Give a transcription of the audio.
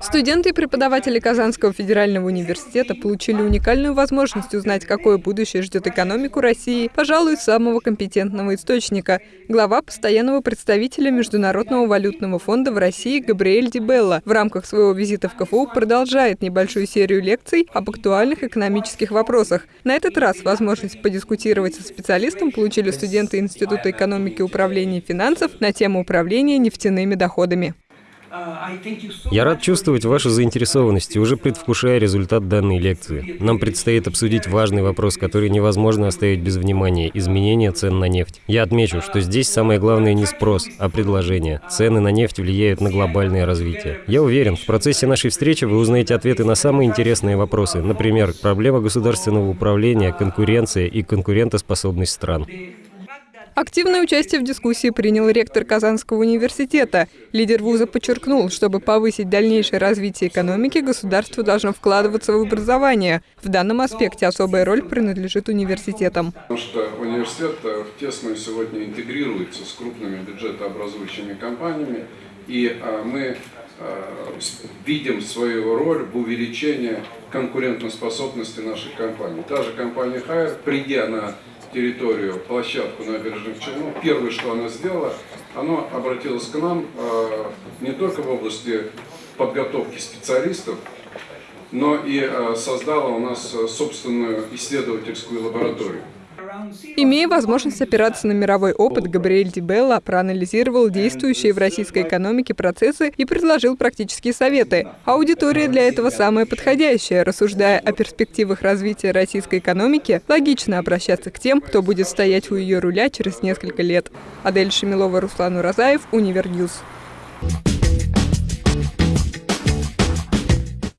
Студенты и преподаватели Казанского федерального университета получили уникальную возможность узнать, какое будущее ждет экономику России, пожалуй, самого компетентного источника. Глава постоянного представителя Международного валютного фонда в России Габриэль Дибелла в рамках своего визита в КФУ продолжает небольшую серию лекций об актуальных экономических вопросах. На этот раз возможность подискутировать со специалистом получили студенты Института экономики управления финансов на тему управления нефтяными доходами. Я рад чувствовать вашу заинтересованность и уже предвкушая результат данной лекции. Нам предстоит обсудить важный вопрос, который невозможно оставить без внимания – изменение цен на нефть. Я отмечу, что здесь самое главное не спрос, а предложение. Цены на нефть влияют на глобальное развитие. Я уверен, в процессе нашей встречи вы узнаете ответы на самые интересные вопросы, например, проблема государственного управления, конкуренция и конкурентоспособность стран. Активное участие в дискуссии принял ректор Казанского университета. Лидер вуза подчеркнул, чтобы повысить дальнейшее развитие экономики, государство должно вкладываться в образование. В данном аспекте особая роль принадлежит университетам. Потому что университет э, тесно сегодня интегрируется с крупными бюджетообразующими компаниями, и э, мы э, видим свою роль в увеличении конкурентоспособности наших компаний. Та же компания Хайер, придя на территорию, площадку набережных Челнов, первое, что она сделала, она обратилась к нам э, не только в области подготовки специалистов, но и э, создала у нас собственную исследовательскую лабораторию. Имея возможность опираться на мировой опыт, Габриэль Дибелла проанализировал действующие в российской экономике процессы и предложил практические советы. Аудитория для этого самая подходящая. Рассуждая о перспективах развития российской экономики, логично обращаться к тем, кто будет стоять у ее руля через несколько лет. Адель Шамилова, Руслан Уразаев, Универньюз.